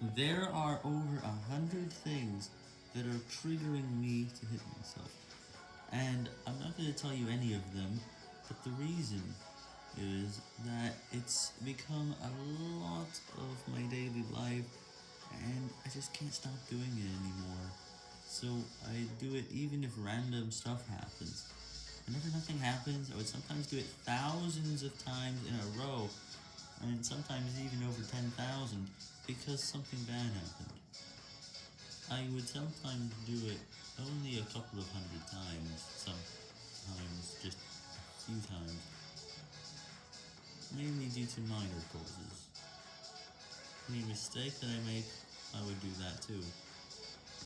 There are over a hundred things that are triggering me to hit myself, and I'm not going to tell you any of them, but the reason is that it's become a lot of my daily life, and I just can't stop doing it anymore, so I do it even if random stuff happens. Whenever nothing happens, I would sometimes do it thousands of times in a row, and sometimes even over 10,000, because something bad happened. I would sometimes do it only a couple of hundred times, sometimes just a few times, mainly due to minor causes. Any mistake that I make, I would do that too.